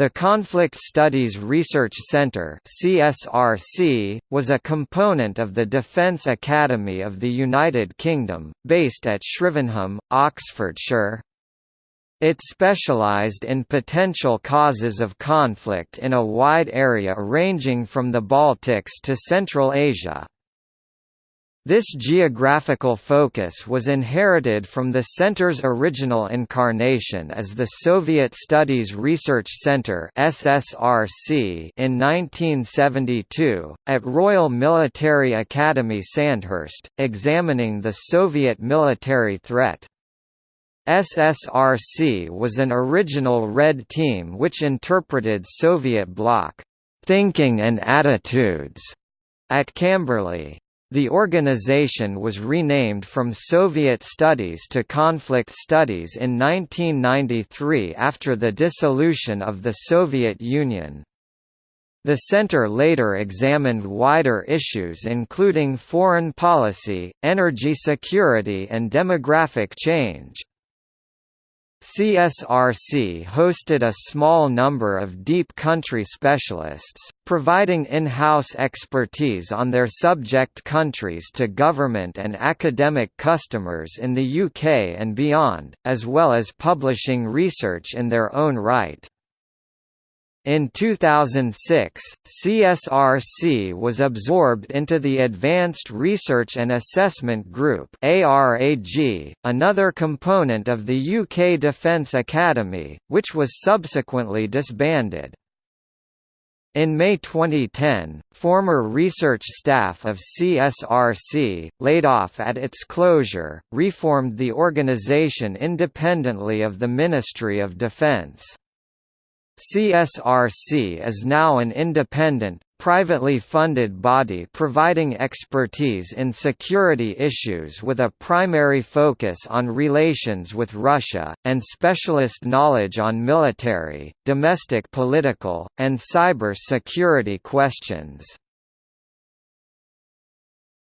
The Conflict Studies Research Centre (CSRC) was a component of the Defence Academy of the United Kingdom, based at Shrivenham, Oxfordshire. It specialised in potential causes of conflict in a wide area ranging from the Baltics to Central Asia. This geographical focus was inherited from the center's original incarnation as the Soviet Studies Research Center (SSRC) in 1972 at Royal Military Academy Sandhurst, examining the Soviet military threat. SSRC was an original Red Team which interpreted Soviet bloc thinking and attitudes at Camberley. The organization was renamed from Soviet Studies to Conflict Studies in 1993 after the dissolution of the Soviet Union. The center later examined wider issues including foreign policy, energy security and demographic change. CSRC hosted a small number of deep country specialists, providing in-house expertise on their subject countries to government and academic customers in the UK and beyond, as well as publishing research in their own right. In 2006, CSRC was absorbed into the Advanced Research and Assessment Group ARAG, another component of the UK Defence Academy, which was subsequently disbanded. In May 2010, former research staff of CSRC, laid off at its closure, reformed the organisation independently of the Ministry of Defence. CSRC is now an independent, privately funded body providing expertise in security issues with a primary focus on relations with Russia, and specialist knowledge on military, domestic political, and cyber security questions.